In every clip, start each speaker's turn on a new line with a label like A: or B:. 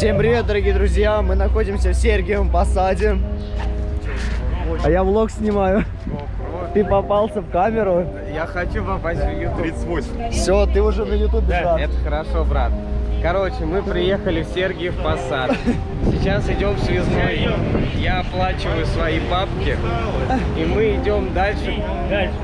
A: Всем привет, дорогие друзья! Мы находимся в Сергиевом Посаде. А я влог снимаю. Ты попался в камеру.
B: Я хочу попасть в YouTube.
C: 38.
A: Все, ты уже на ютубе, брат.
B: Это хорошо, брат. Короче, мы приехали в Сергиев Посад. Сейчас идем в связной. Я оплачиваю свои бабки. И мы идем дальше.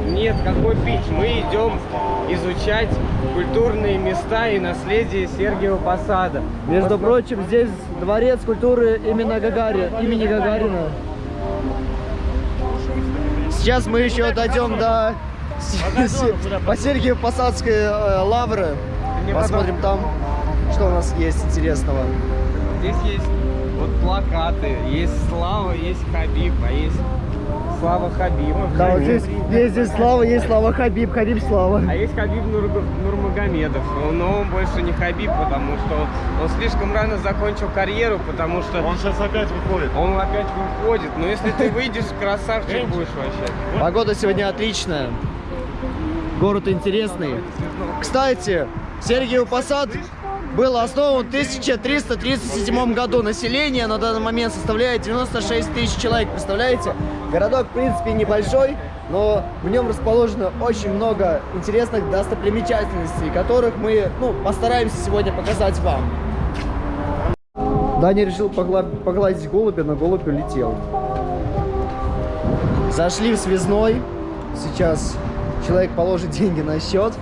B: Нет, какой пить? Мы идем изучать культурные места и наследие Сергиева Посада.
A: Между прочим, здесь дворец культуры именно Гагари, имени Гагарина. Сейчас мы еще дойдем до по Сергиев Посадской э, лавры. Посмотрим там, что у нас есть интересного.
B: Здесь есть вот плакаты, есть Слава, есть Хабиб, а есть Слава Хабиб.
A: Да, вот здесь есть здесь Слава, есть Слава Хабиб, Хабиб Слава.
B: А есть Хабиб Нур- Нурмагомедов, но он больше не Хабиб, потому что он слишком рано закончил карьеру, потому что
C: Он сейчас опять выходит.
B: он опять выходит. Но если ты выйдешь, красавчик будешь вообще.
A: Погода сегодня отличная. Город интересный. Кстати, Сергиев Посад был основан в 1337 году. Население на данный момент составляет 96 тысяч человек. Представляете? Городок, в принципе, небольшой, но в нем расположено очень много интересных достопримечательностей, которых мы ну, постараемся сегодня показать вам. Даня решил погла- погладить голубя, но голубь улетел. Зашли в связной. Сейчас человек положит деньги на счет.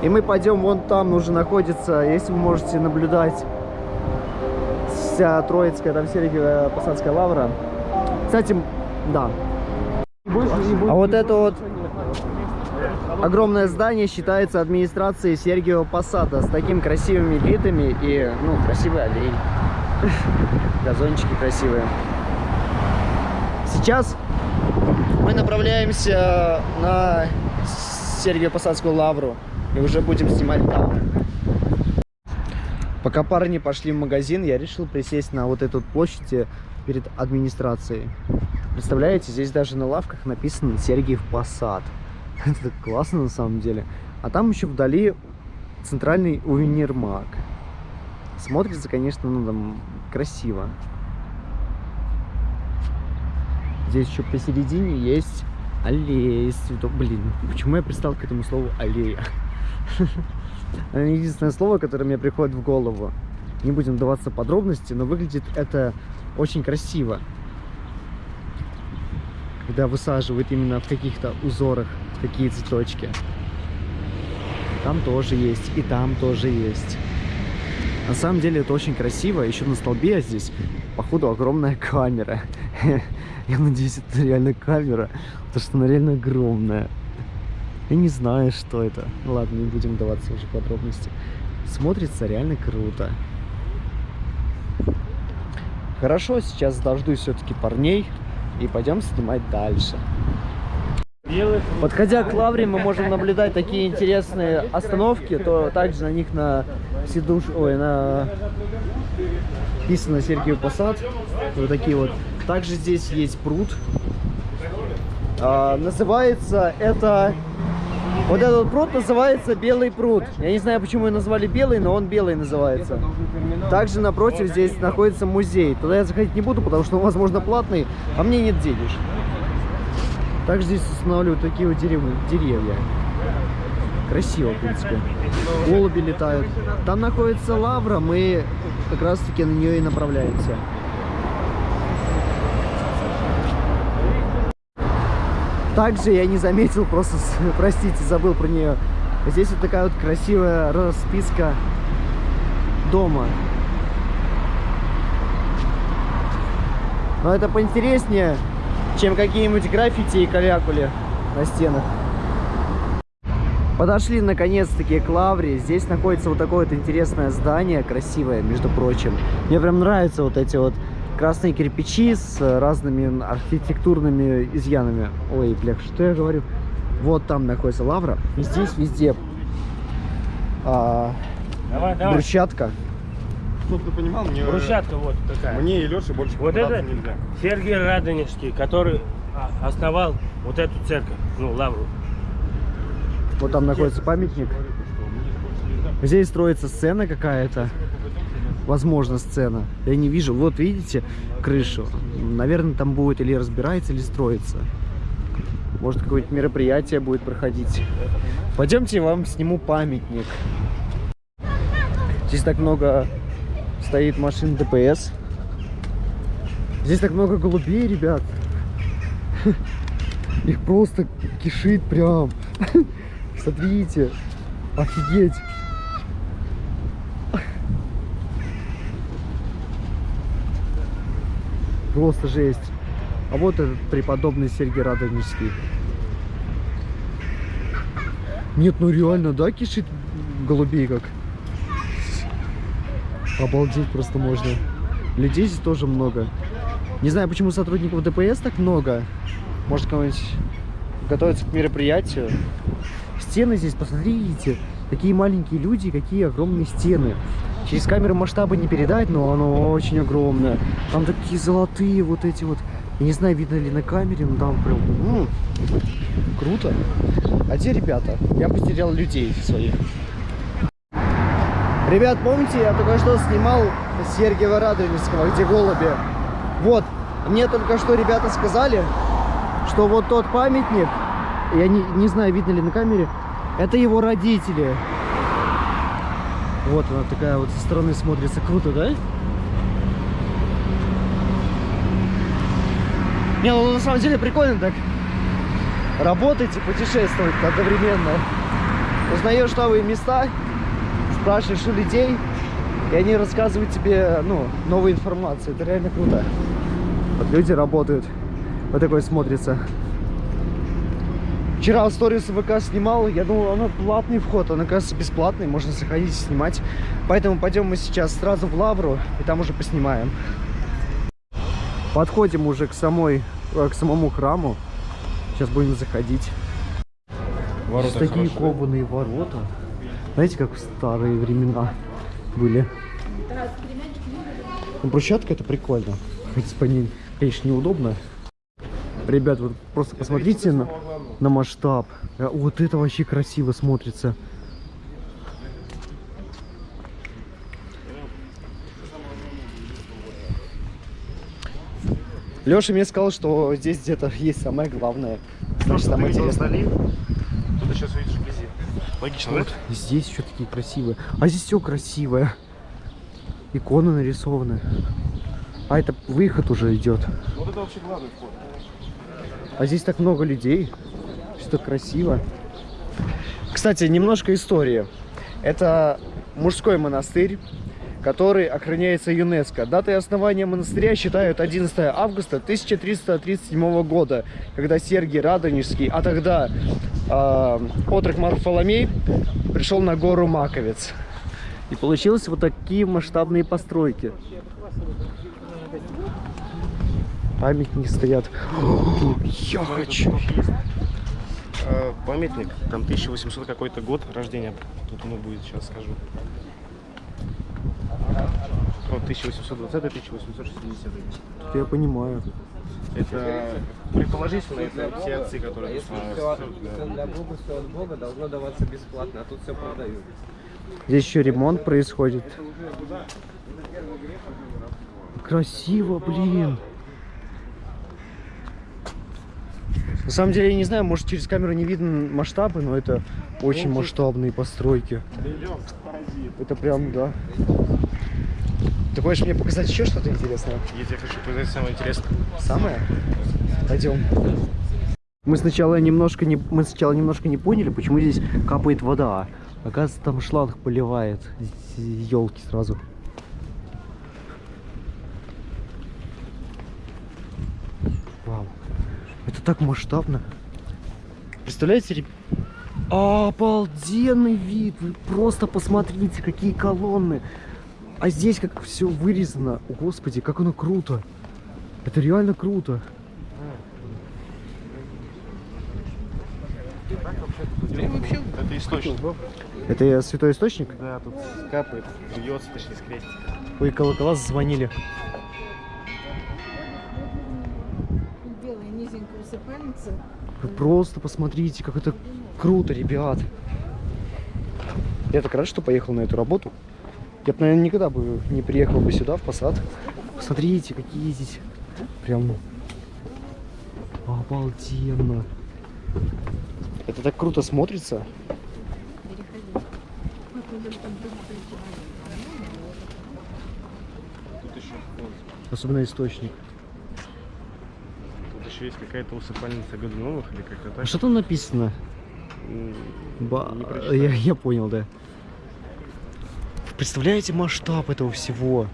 A: И мы пойдем вон там уже находится, если вы можете наблюдать, вся Троицкая, там Сергиевая Посадская лавра. Кстати, да. А вот это вот огромное здание считается администрацией Сергиева Посада с такими красивыми видами и, ну, красивый аллей. Газончики красивые. Сейчас мы направляемся на Сергиево-Посадскую лавру и уже будем снимать там. Пока парни пошли в магазин, я решил присесть на вот эту площадь перед администрацией. Представляете, здесь даже на лавках написано Сергиев Посад. Это классно на самом деле. А там еще вдали центральный универмаг. Смотрится, конечно, ну там красиво. Здесь еще посередине есть аллея из. Блин, почему я пристал к этому слову аллея? Единственное слово, которое мне приходит в голову. Не будем вдаваться в подробности, но выглядит это очень красиво. Когда высаживают именно в каких-то узорах такие цветочки. Там тоже есть, и там тоже есть. На самом деле это очень красиво. Еще на столбе здесь, походу, огромная камера. Я надеюсь, это реально камера, потому что она реально огромная. Я не знаю, что это. Ну Ладно, не будем даваться уже подробности. Смотрится реально круто. Хорошо, сейчас дождусь все-таки парней и пойдем снимать дальше. Подходя к лавре, мы можем наблюдать такие интересные остановки, то также на них на сидуш, ой, на написано Сергиев Посад, вот такие вот. Также здесь есть пруд. А, называется это, вот этот пруд называется Белый пруд. Я не знаю, почему его назвали Белый, но он Белый называется. Также напротив здесь находится музей. Туда я заходить не буду, потому что он, возможно, платный, а мне нет денег. Также здесь устанавливают такие вот деревья. деревья. Красиво, в принципе. Голуби летают. Там находится лавра, мы как раз таки на нее и направляемся. Также я не заметил, просто, простите, забыл про нее. Здесь вот такая вот красивая расписка дома. Но это поинтереснее, чем какие-нибудь граффити и калякули на стенах. Подошли наконец-таки к лавре. Здесь находится вот такое вот интересное здание, красивое, между прочим. Мне прям нравятся вот эти вот красные кирпичи с разными архитектурными изъянами. Ой, бля, что я говорю? Вот там находится лавра. И здесь везде а,
D: Давай, давай.
A: брусчатка.
C: Чтоб ты понимал, мне,
D: Брусчатка вот такая.
C: мне и Леше больше
D: Вот это
C: нельзя.
D: Сергей Радонежский, который а, основал вот эту церковь, ну, лавру.
A: Вот там находится памятник. Здесь строится сцена какая-то. Возможно, сцена. Я не вижу. Вот, видите, крышу. Наверное, там будет или разбирается, или строится. Может, какое-нибудь мероприятие будет проходить. Пойдемте, я вам сниму памятник. Здесь так много стоит машин ДПС. Здесь так много голубей, ребят. Их просто кишит прям. Смотрите. Офигеть. Просто жесть. А вот этот преподобный Сергей Радонежский. Нет, ну реально, да, кишит голубей как? Обалдеть просто можно. Людей здесь тоже много. Не знаю, почему сотрудников ДПС так много. Может, кого-нибудь готовится к мероприятию. Стены здесь, посмотрите. Такие маленькие люди, какие огромные стены. Через камеру масштаба не передать, но оно очень огромное. Там такие золотые вот эти вот. Я не знаю, видно ли на камере, но там прям м, круто. А где ребята? Я потерял людей своих. Ребят, помните, я только что снимал Сергеева Радонежского, где голуби? Вот, мне только что ребята сказали, что вот тот памятник, я не, не знаю, видно ли на камере, это его родители. Вот она такая вот со стороны смотрится круто, да? Не, ну на самом деле прикольно так работать и путешествовать одновременно. Узнаешь новые места, спрашиваешь у людей, и они рассказывают тебе, ну, новую информацию. Это реально круто. Вот люди работают. Вот такой смотрится. Вчера сторис ВК снимал, я думал, она платный вход, он оказывается бесплатный, можно заходить и снимать. Поэтому пойдем мы сейчас сразу в Лавру, и там уже поснимаем. Подходим уже к самой, э, к самому храму. Сейчас будем заходить.
C: Ворота
A: Здесь такие
C: хорошие.
A: кованые ворота. Знаете, как в старые времена были. Ну, брусчатка это прикольно. Ходить по ней, конечно, неудобно. Ребят, вот просто посмотрите на, на масштаб. Э, Вот это вообще красиво смотрится. Леша мне сказал, что здесь где-то есть самое главное. Значит, самое интересное.
C: Тут сейчас видишь вблизи. Логично,
A: Вот
C: да?
A: здесь еще такие красивые. А здесь все красивое. Иконы нарисованы. А это выход уже идет.
C: Вот это вообще главный вход.
A: А здесь так много людей. Так красиво. Кстати, немножко истории. Это мужской монастырь, который охраняется ЮНЕСКО. Датой основания монастыря считают 11 августа 1337 года, когда Сергий Радонежский, а тогда э, отрок Марфоломей, пришел на гору Маковец. И получилось вот такие масштабные постройки. Памятники стоят. Я хочу.
C: Э, Памятник, там 1800 какой-то год рождения. Тут оно будет, сейчас скажу. Вот 1820 1860
A: Я понимаю.
C: Это предположительно, это все отцы, которые
B: Если все для Бога, все от Бога должно даваться бесплатно, а тут все продают.
A: Здесь еще ремонт происходит. Красиво, блин. На самом деле, я не знаю, может через камеру не видно масштабы, но это очень масштабные постройки. Это прям, да. Ты хочешь мне показать еще что-то интересное?
C: Я тебе хочу показать самое интересное.
A: Самое? Пойдем. Мы сначала немножко не, мы сначала немножко не поняли, почему здесь капает вода. Оказывается, там шланг поливает елки сразу. Вау. Это так масштабно. Представляете, ребят? Обалденный вид! Вы просто посмотрите, какие колонны. А здесь как все вырезано. О, Господи, как оно круто. Это реально круто.
C: Это источник.
A: Это святой источник?
C: Да, тут капает, бьется, точнее, скрестится.
A: Ой, колокола зазвонили. Вы просто посмотрите, как это круто, ребят. Я так рад, что поехал на эту работу. Я бы, наверное, никогда бы не приехал бы сюда, в Посад. Посмотрите, какие здесь прям обалденно. Это так круто смотрится. Особенно источник.
C: Еще есть какая-то усыпальница Годуновых или как-то
A: А
C: так.
A: что там написано? Ба-
C: прочитал.
A: я, я понял, да. Представляете масштаб этого всего?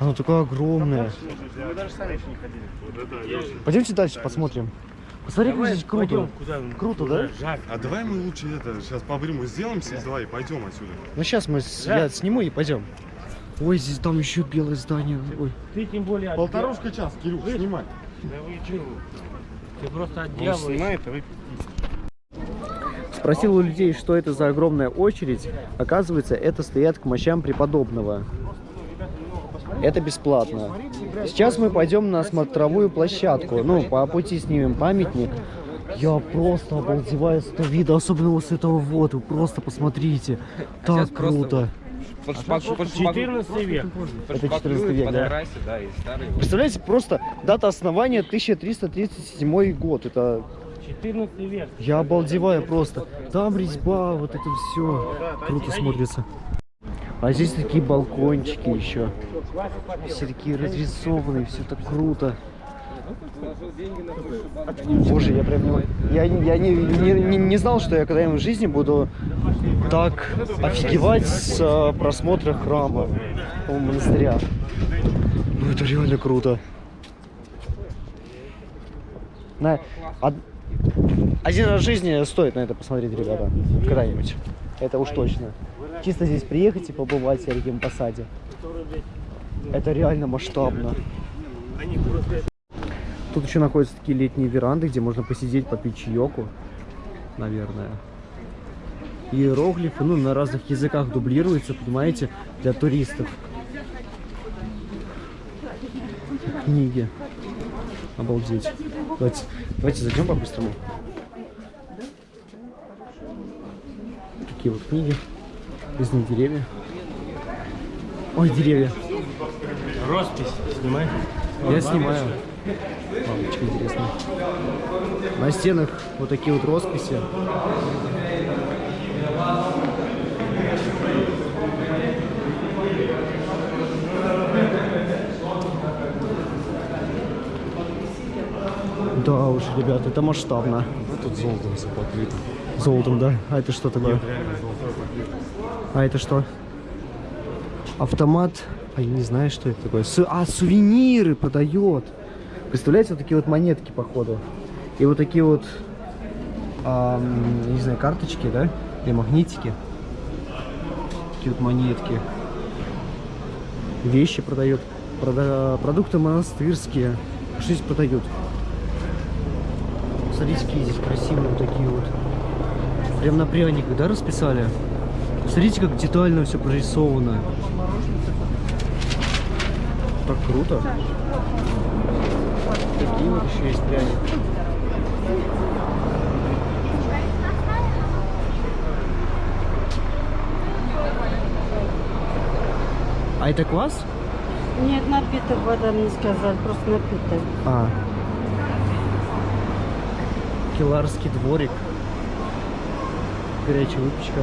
A: Оно такое огромное.
C: Мы даже сами еще не ходили.
A: Пойдемте дальше посмотрим. Посмотри, как здесь круто.
D: Пойдем, куда?
A: Круто,
D: Куда?
A: да?
D: Жарко.
E: А давай мы лучше это, сейчас по-бырому сделаем здесь, давай, пойдем отсюда.
A: Ну сейчас мы с-
D: Да.
A: я сниму и пойдем. Ой, здесь там еще белое здание. Ой.
D: Ты тем более
E: Полторушка час, Кирюх, снимай.
D: Да вы чего? Ты просто от
C: Он
D: дьявола.
C: снимает, а вы
A: Спросил у людей, что это за огромная очередь. Оказывается, это стоят к мощам преподобного. Это бесплатно. Сейчас мы пойдем на смотровую площадку. Ну, по пути снимем памятник. Я просто обалдеваю с этого вида, особенно вот с этого вот. Вы просто посмотрите.
B: сейчас
A: Так круто.
B: Подшпак- подшпак-
D: 14 век.
A: Это 14
B: подшпаклюют,
A: век, да.
B: и.
A: Представляете, просто дата основания 1337 год. Это
D: 14 век.
A: Я обалдеваю просто. Там резьба, вот это все круто смотрится. А здесь такие балкончики еще. Все такие разрисованные, все так круто. Боже, я прям не, я, не- я не, не, не- не знал, что я когда-нибудь в жизни буду так офигевать с э, просмотра храма, о, монастыря. Ну это реально круто. На, од- один раз в жизни стоит на это посмотреть, ребята. Когда-нибудь. Это уж точно. Чисто здесь приехать и побывать в Сергием Посаде. Это реально масштабно. Тут еще находятся такие летние веранды, где можно посидеть, попить чаеку, наверное. Иероглифы, ну, на разных языках дублируются, понимаете, для туристов. Книги. Обалдеть. Давайте, давайте зайдем по-быстрому. Такие вот книги. Резные деревья. Ой, деревья.
D: Роспись снимай.
A: Я снимаю. Лампочка интересная. На стенах вот такие вот росписи. Да уж, ребят, это масштабно.
E: Ну тут золотом все покрыто.
A: Золотом, да? А это что такое? А это что? Автомат. А я не знаю, что это такое. Су- А, сувениры продает. Представляете, вот такие вот монетки, походу. И вот такие вот, я не знаю, карточки, да? Или магнитики. Такие вот монетки. Вещи продает. Прода- Продукты монастырские. Что здесь продают? Смотрите, здесь красивые вот такие вот. Прям на пряниках, да, расписали? Смотрите, как детально все прорисовано. Так круто. Такие вот еще есть пряники. А это квас?
F: Нет, напиток вода мне сказали, просто напиток.
A: А. Киларский дворик. Горячая выпечка.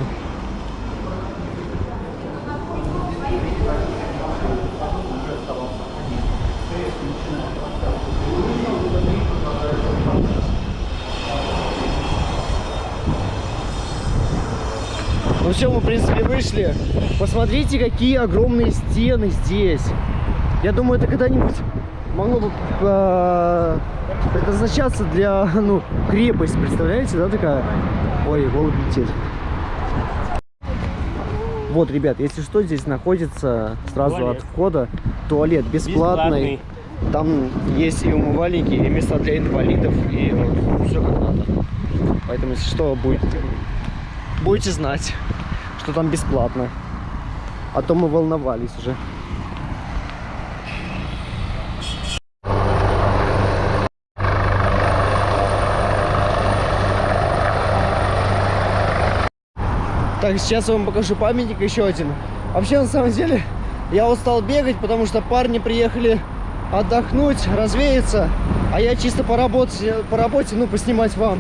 A: Ну все, мы в принципе вышли. Посмотрите, какие огромные стены здесь. Я думаю, это когда-нибудь могло бы э, предназначаться для, ну, крепость, представляете, да, такая? Ой, голубь летит. Вот, ребят, если что, здесь находится сразу
D: Туалет.
A: от входа туалет бесплатный. Там есть и умывальники, и места для инвалидов, и вот все как надо. Поэтому, если что, будет, будете знать, что там бесплатно. А то мы волновались уже. Так, сейчас я вам покажу памятник еще один. Вообще, на самом деле, я устал бегать, потому что парни приехали отдохнуть, развеяться, а я чисто по работе, по работе, ну, поснимать вам.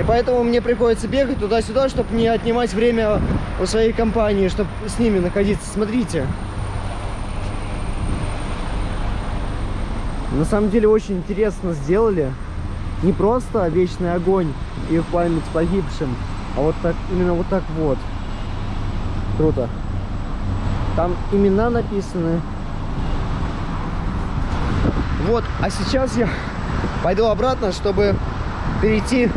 A: И поэтому мне приходится бегать туда-сюда, чтобы не отнимать время у своей компании, чтобы с ними находиться. Смотрите. На самом деле очень интересно сделали. Не просто вечный огонь и в память погибшим, а вот так, именно вот так вот. Круто. Там имена написаны. Вот, а сейчас я пойду обратно, чтобы перейти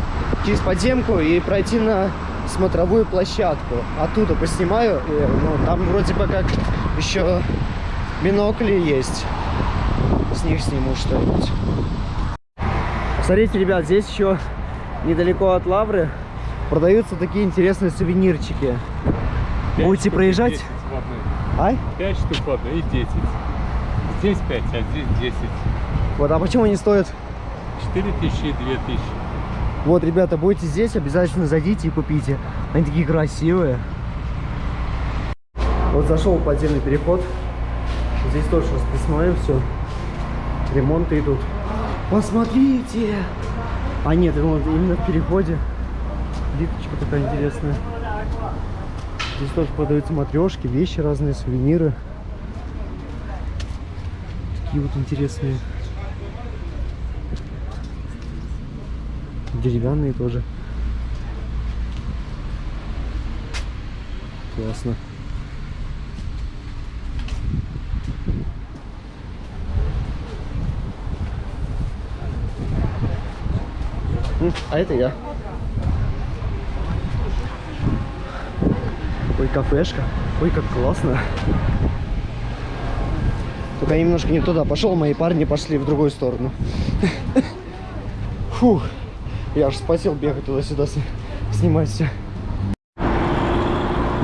A: через подземку и пройти на смотровую площадку. Оттуда поснимаю. И, ну, там вроде бы как еще бинокли есть. С них сниму что-нибудь. Смотрите, ребят, здесь еще недалеко от Лавры продаются такие интересные сувенирчики. Будете проезжать? Ай?
G: 5 штук одна и 10. Здесь 5, а здесь 10.
A: Вот, а почему они стоят?
G: 4 тысячи и 2 тысячи.
A: Вот, ребята, будете здесь, обязательно зайдите и купите. Они такие красивые. Вот зашел подземный переход. Здесь тоже расписное все. Ремонты идут. Посмотрите! А нет, вот именно в переходе. Плиточка такая интересная. Здесь тоже продаются матрешки, вещи разные, сувениры. Такие вот интересные. Деревянные тоже. Классно. А это я. Ой, кафешка. Ой, как классно. Только немножко не туда пошел, мои парни пошли в другую сторону. Фух. Я аж спасил бегать туда-сюда, снимать все.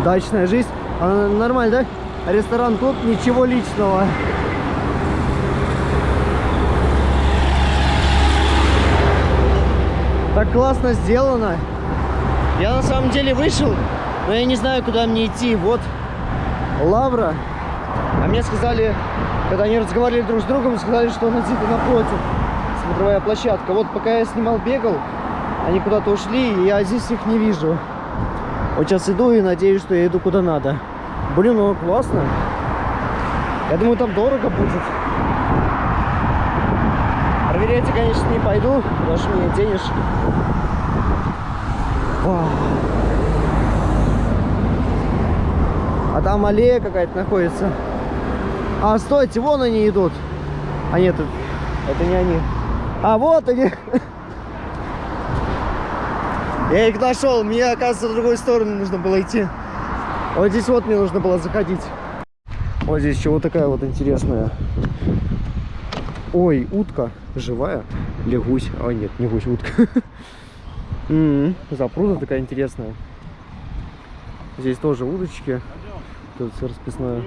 A: Дачная жизнь. Она нормально, да? Ресторан тут, ничего личного. Так классно сделано. Я на самом деле вышел, но я не знаю, куда мне идти. Вот Лавра. А мне сказали, когда они разговаривали друг с другом, сказали, что она где-то напротив. Смотровая площадка. Вот пока я снимал, бегал, они куда-то ушли, и я здесь их не вижу. Вот сейчас иду и надеюсь, что я иду куда надо. Блин, ну классно. Я думаю, там дорого будет. Проверять я, конечно, не пойду, потому что мне денежек. Вау. А там аллея какая-то находится. А, стойте, вон они идут. А нет, это, не они. А, вот они. Я их нашел. Мне, оказывается, в другую сторону нужно было идти. Вот здесь вот мне нужно было заходить. Вот здесь еще вот такая вот интересная. Ой, утка живая. Или гусь. А, нет, не гусь, утка. Запруда такая интересная. Здесь тоже удочки. Тут все расписное.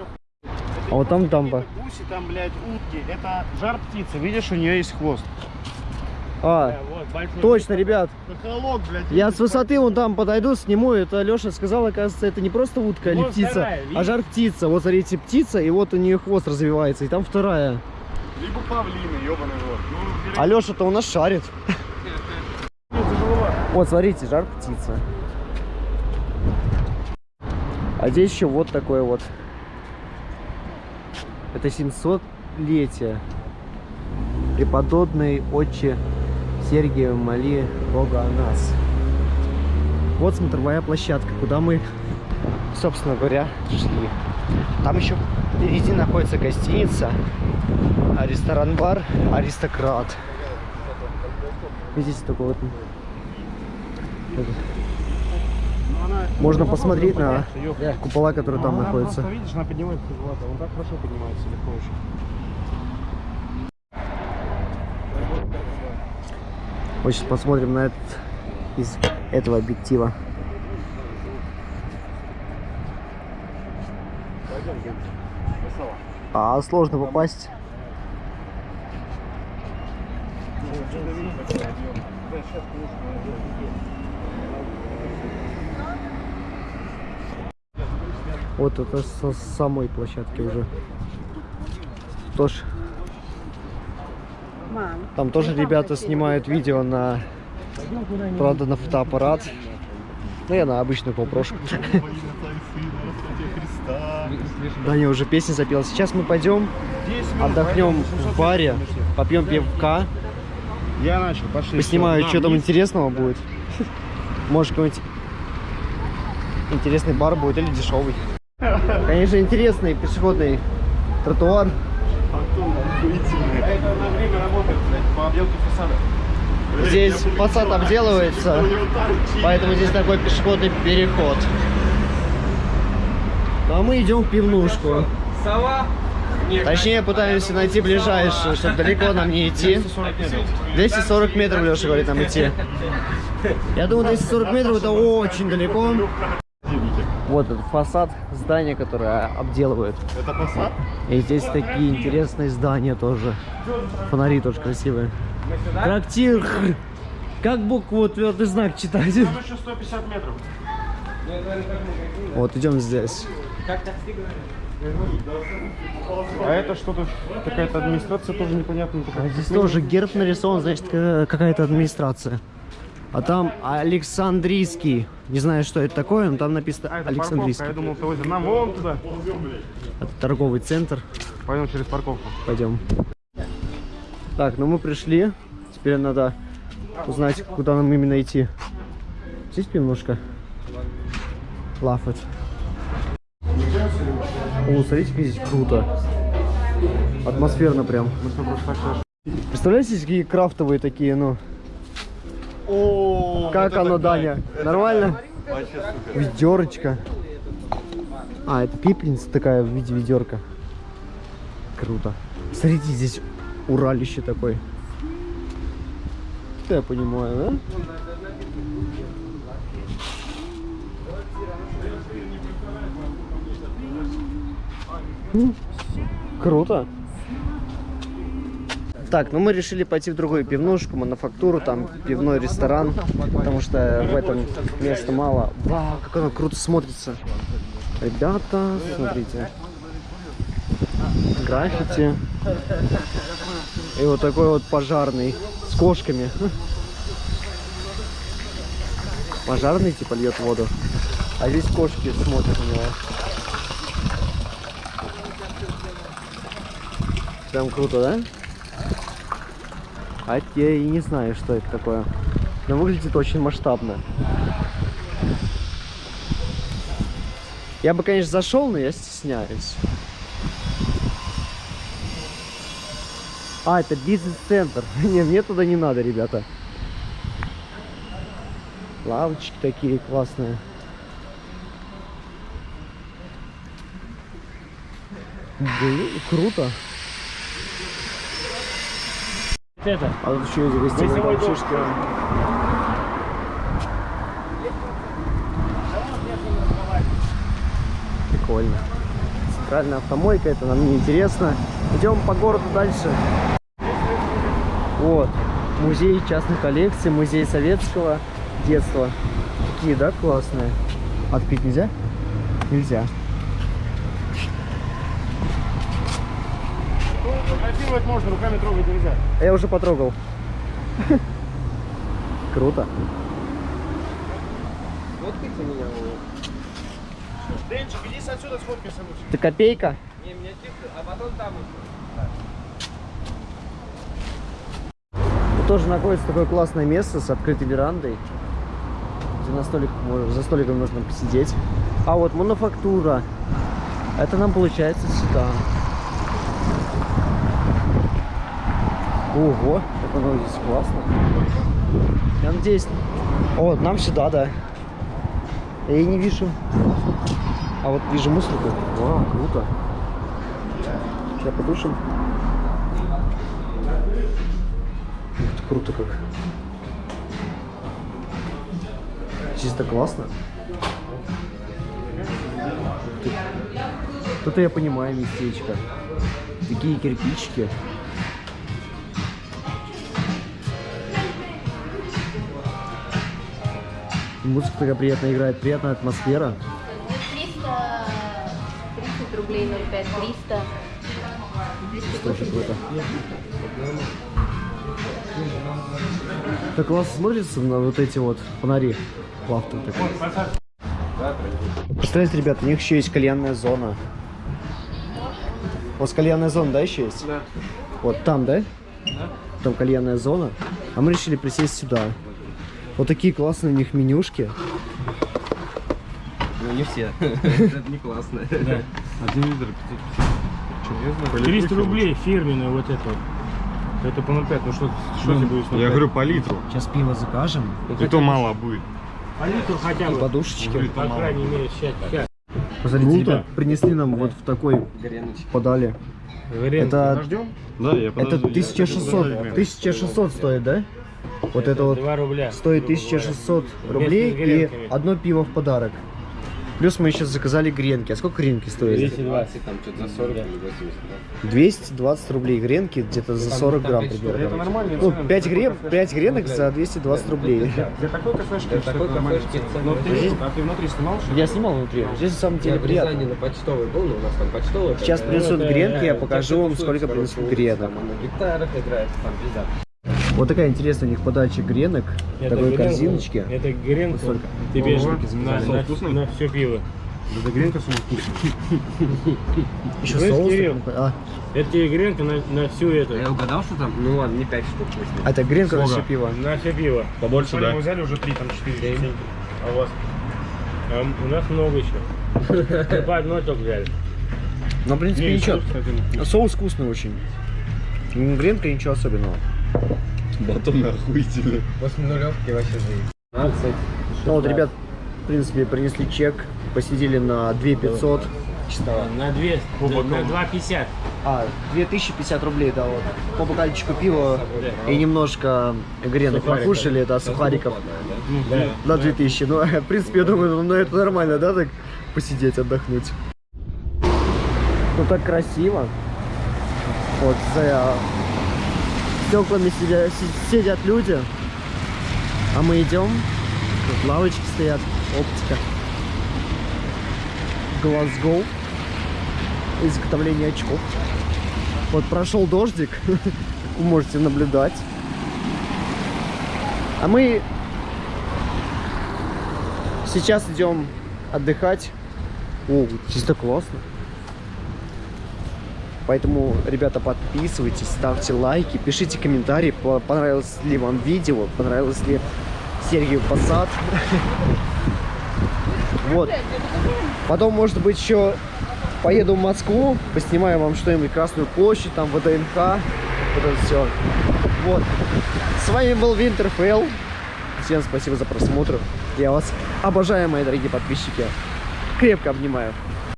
A: А вот там дамба.
C: Гуси, там, блядь, утки. Это жар птицы. Видишь, у нее есть хвост.
A: А,
D: Вот, большой.
A: точно, ребят.
C: Каталог, блядь.
A: Я с высоты вон там подойду, сниму. Это Леша сказал, оказывается, это не просто утка или
D: Вот
A: птица,
D: вторая,
A: а жар птица. Вот смотрите, птица, и вот у нее хвост развивается, и там вторая.
C: Либо павлины, ебаный рот. Ну,
A: А Леша-то у нас шарит. Вот, смотрите, жар птица. А здесь еще вот такое вот. Это 700-летие. Преподобный отче Сергия моли Бога о нас. Вот смотровая площадка, куда мы, собственно говоря, шли. Там еще впереди находится гостиница, а ресторан-бар «Аристократ». Видите, такой вот. Можно посмотреть на купола, которые там находятся.
C: видишь, она поднимается куда Он так хорошо поднимается, легко очень.
A: Вот сейчас посмотрим на этот из этого объектива. А сложно попасть. Вот это со самой площадки уже. Тоже. Там тоже ребята снимают видео на, правда, на фотоаппарат. Ну, я на обычную попрошку. Даня уже песни запел. Сейчас мы пойдем, отдохнем в баре, попьем пивка,
C: Я начал, пошли.
A: поснимаю, что там интересного будет. Может, какой-нибудь интересный бар будет или дешевый. Конечно, интересный пешеходный тротуар. Здесь фасад обделывается, поэтому здесь такой пешеходный переход. Ну а мы идем в пивнушку.
B: Сова?
A: Точнее, пытаемся найти ближайшую, чтобы далеко нам не идти. 240 метров, Леша говорит, нам идти. Я думаю, 240 метров это очень далеко. Вот этот фасад здания, которое обделывают.
C: Это посад?
A: И здесь такие интересные здания тоже. Фонари тоже красивые. Трактир. Как букву твердый знак читать?
C: Там еще 150 метров.
A: Вот, идем здесь.
C: А это что-то, какая-то администрация тоже непонятно.
A: А здесь тоже герб нарисован, значит, ка- какая-то администрация. А там Александрийский. Не знаю, что это такое, но там написано
C: А, это парковка,
A: Александрийский.
C: я думал, то нам вон туда.
A: Это торговый центр.
C: Пойдем через парковку.
A: Пойдем. Так, ну мы пришли. Теперь надо узнать, куда нам именно идти. Здесь пивнушка. Лафет. О, смотрите, как здесь круто. Атмосферно прям. Представляете, какие крафтовые такие, ну.
C: О,
A: Как оно, Даня? Нормально? Ведерочка. А, это пепельница такая в виде ведерка. Круто. Смотрите, здесь уралище такой. Это я понимаю, да? М, Круто. Так, ну мы решили пойти в другую пивнушку, мануфактуру, там пивной ресторан, потому что в этом места мало. Вау, как оно круто смотрится. Ребята, смотрите. Граффити. И вот такой вот пожарный с кошками. Пожарный типа льет воду. А здесь кошки смотрят на него. Прям круто, да? А я и не знаю, что это такое. Но выглядит очень масштабно. Я бы, конечно, зашел, но я стесняюсь. А, это бизнес-центр. Не, мне туда не надо, ребята. Лавочки такие классные. Блин, круто.
D: Это,
A: А тут еще есть гостиная,
D: Гостевой
A: там
D: дом.
A: шишки. Прикольно. Центральная автомойка, это нам не интересно. Идем по городу дальше. Вот. Музей частных коллекций, музей советского детства. Такие, да, классные. Открыть нельзя? Нельзя.
C: Фотографировать можно, руками трогать нельзя.
A: А Я уже потрогал. Круто.
C: Денчик, иди отсюда сфоткайся лучше.
A: Ты копейка?
B: Не, меня тихо, а потом там
A: Тут тоже находится такое классное место с открытой верандой, где на столик, можно- за столиком можно посидеть. А вот мануфактура. Это нам получается сюда. Ого, как оно здесь классно. Я надеюсь... О, нам сюда, да. Я и не вижу. А вот вижу мусорку. Вау, круто. Сейчас подушим. Ты, круто как. Чисто классно. Ты. Тут я понимаю местечко. Такие кирпичики. Музыка такая приятная играет, приятная атмосфера.
H: рублей 0,5 300. 200
A: Очень круто. Так классно смотрится на вот эти вот фонари. Плавно такой. Представляете, ребята, у них еще есть кальянная зона. У вас кальянная зона, да, еще есть? Да. Вот там, да? Да. Там кальянная зона. А мы решили присесть сюда. Вот такие классные у них менюшки.
B: Ну не все. Это не классно.
E: Один литр 550.
D: 300 рублей фирменный вот это вот. Это по 0,5, ну что, что тебе будет с 0,5?
E: Я говорю по литру.
A: Сейчас пиво закажем.
E: И то мало будет.
D: По литру хотя
A: И
D: бы.
A: подушечки.
D: По крайней мере, сейчас.
A: Посмотрите,
E: Круто.
A: ребят, принесли нам вот в такой подали. Это,
E: Да, я
A: это
E: подожду.
A: 1600, 1600 стоит, да? Вот это вот
D: 2 рубля.
A: стоит
D: грубо говоря.
A: 1600
D: Вместе
A: рублей и одно пиво в подарок. Плюс мы еще заказали гренки. А сколько гренки стоили?
D: 220.
B: Там что-то за 40 или 80, да?
A: 220 рублей гренки, где-то за 40 грамм примерно. Ну, 5, грен, 5 гренок за 220 рублей.
E: Для такой кафешки
B: Для такой кафешки
E: Ну,
B: цена.
E: ты, а ты внутри снимал?
A: Я снимал внутри. Здесь на самом
B: Я
A: деле приятно.
B: на почтовый был, но у нас там почтовый.
A: Сейчас принесут
D: это,
A: гренки, я покажу вам, сколько принесут гренок.
B: На гитарах играет, там пизда.
A: Вот такая интересная у них подача гренок.
D: Это
A: Такой
D: гренка-
A: корзиночки.
D: Это гренка.
A: Сколько?
D: Ты берешь
E: Ого,
D: на, на,
E: Вкусный?
D: на все пиво.
E: Да гренка сумма вкусная.
A: Еще
D: Знаешь,
A: соус. А,
D: Это тебе гренка на, на всю эту.
B: Я угадал, что там? Ну ладно, не 5 штук
A: а это гренка на
E: Сколько?
A: все пиво.
D: На все пиво.
E: Побольше, да?
D: Мы взяли уже три, там четыре. семь. А у вас? А у нас много еще. Мы по одной только взяли.
A: Но, в принципе,
D: Не,
A: ничего.
D: соус,
A: вкусный очень. Гренка ничего особенного.
E: Батон охуительный.
B: После нулевки вообще жизнь.
A: Ну вот, ребят, в принципе, принесли чек, посидели на 2500.
D: На две, на 2,50.
A: А, 2050 рублей, да, вот. По бокальчику пива и немножко гренок
D: Сухариков.
A: покушали, да, сухариков.
D: Ну, да.
A: На 2000. Ну, в принципе, я думаю, ну это нормально, да, так посидеть, отдохнуть. Ну так красиво. Вот за стеклами сидя- си- сидят люди. А мы идем. Тут лавочки стоят, оптика. Глазго. Изготовление очков. Вот прошел дождик, вы можете наблюдать. А мы сейчас идем отдыхать. О, чисто классно. Поэтому, ребята, подписывайтесь, ставьте лайки, пишите комментарии, по- понравилось ли вам видео, понравилось ли Сергею Посад. Вот. Потом, может быть, еще поеду в Москву, поснимаю вам что-нибудь, Красную площадь, там, ВДНХ, вот это все. Вот. С вами был Винтерфелл. Всем спасибо за просмотр. Я вас обожаю, мои дорогие подписчики. Крепко обнимаю.